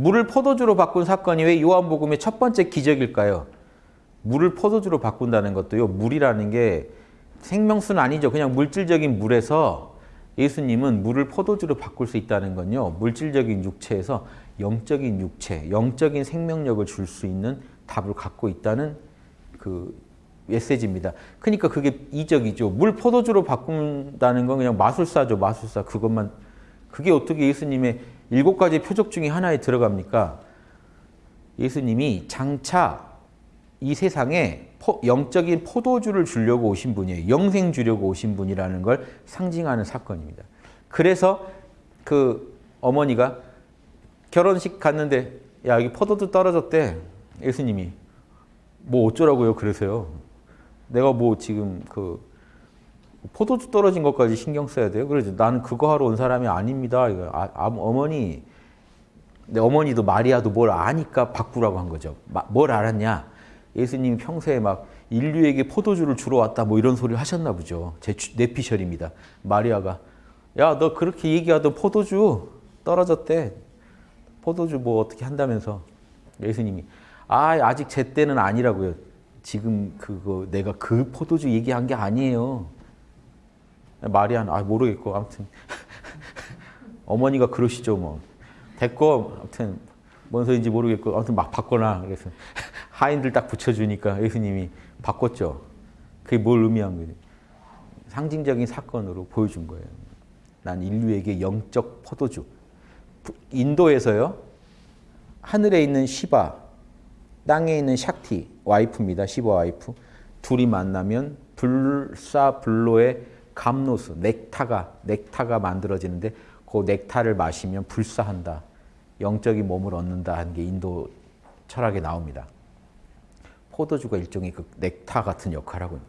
물을 포도주로 바꾼 사건이 왜 요한복음의 첫 번째 기적일까요? 물을 포도주로 바꾼다는 것도요. 물이라는 게 생명수는 아니죠. 그냥 물질적인 물에서 예수님은 물을 포도주로 바꿀 수 있다는 건요. 물질적인 육체에서 영적인 육체, 영적인 생명력을 줄 수 있는 답을 갖고 있다는 그 메시지입니다. 그러니까 그게 이적이죠. 물 포도주로 바꾼다는 건 그냥 마술사죠. 마술사. 그것만 그게 어떻게 예수님의 일곱 가지 표적 중에 하나에 들어갑니까? 예수님이 장차 이 세상에 포, 영적인 포도주를 주려고 오신 분이에요. 영생 주려고 오신 분이라는 걸 상징하는 사건입니다. 그래서 그 어머니가 결혼식 갔는데 야 여기 포도주 떨어졌대. 예수님이 뭐 어쩌라고요? 그러세요. 내가 뭐 지금 그 포도주 떨어진 것까지 신경 써야 돼요? 그러죠. 나는 그거 하러 온 사람이 아닙니다. 아, 아, 어머니, 내 어머니도 마리아도 뭘 아니까 바꾸라고 한 거죠. 마, 뭘 알았냐? 예수님이 평소에 막 인류에게 포도주를 주러 왔다 뭐 이런 소리를 하셨나 보죠. 제 내 피셜입니다. 마리아가 야 너 그렇게 얘기하던 포도주 떨어졌대. 포도주 뭐 어떻게 한다면서 예수님이 아 아직 제 때는 아니라고요. 지금 그거 내가 그 포도주 얘기한 게 아니에요. 마리아는 아 모르겠고 아무튼 어머니가 그러시죠 뭐 됐고 아무튼 뭔 소리인지 모르겠고 아무튼 막 바꿔놔 그래서 하인들 딱 붙여주니까 예수님이 바꿨죠. 그게 뭘 의미한 거예요? 상징적인 사건으로 보여준 거예요. 난 인류에게 영적 포도주. 인도에서요. 하늘에 있는 시바, 땅에 있는 샥티, 와이프입니다. 시바 와이프. 둘이 만나면 불사불로의 감노수, 넥타가, 넥타가 만들어지는데 그 넥타를 마시면 불사한다. 영적인 몸을 얻는다 하는 게 인도 철학에 나옵니다. 포도주가 일종의 그 넥타 같은 역할을 하고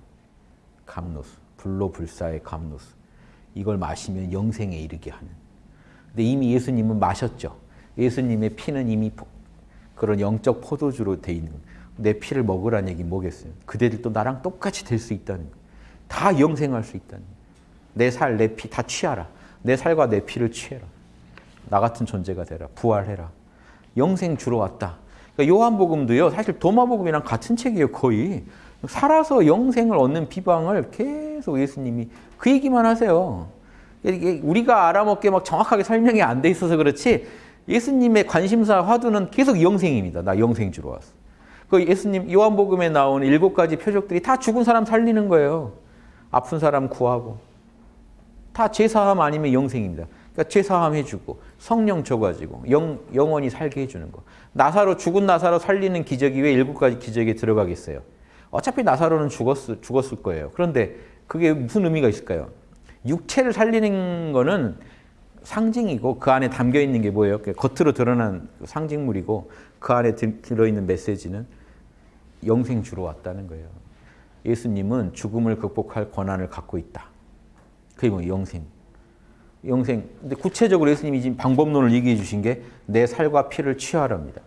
감노수, 불로불사의 감노수. 이걸 마시면 영생에 이르게 하는. 근데 이미 예수님은 마셨죠. 예수님의 피는 이미 그런 영적 포도주로 돼 있는 내 피를 먹으라는 얘기 뭐겠어요? 그대들도 나랑 똑같이 될 수 있다는 거. 다 영생할 수 있다는 거. 내 살, 내 피 다 취하라. 내 살과 내 피를 취해라. 나 같은 존재가 되라. 부활해라. 영생 주러 왔다. 그러니까 요한복음도요. 사실 도마복음이랑 같은 책이에요. 거의. 살아서 영생을 얻는 비방을 계속 예수님이 그 얘기만 하세요. 우리가 알아먹게 막 정확하게 설명이 안 돼 있어서 그렇지 예수님의 관심사 화두는 계속 영생입니다. 나 영생 주러 왔어. 그 예수님 요한복음에 나오는 일곱 가지 표적들이 다 죽은 사람 살리는 거예요. 아픈 사람 구하고 다 죄사함 아니면 영생입니다. 그러니까 죄사함 해주고 성령 줘가지고 영, 영원히 살게 해주는 거. 나사로 죽은 나사로 살리는 기적이 왜 일곱 가지 기적에 들어가겠어요? 어차피 나사로는 죽었, 죽었을 거예요. 그런데 그게 무슨 의미가 있을까요? 육체를 살리는 거는 상징이고 그 안에 담겨 있는 게 뭐예요? 겉으로 드러난 상징물이고 그 안에 들어있는 메시지는 영생 주러 왔다는 거예요. 예수님은 죽음을 극복할 권한을 갖고 있다. 그리고 영생. 영생. 근데 구체적으로 예수님이 지금 방법론을 얘기해 주신 게 내 살과 피를 취하랍니다.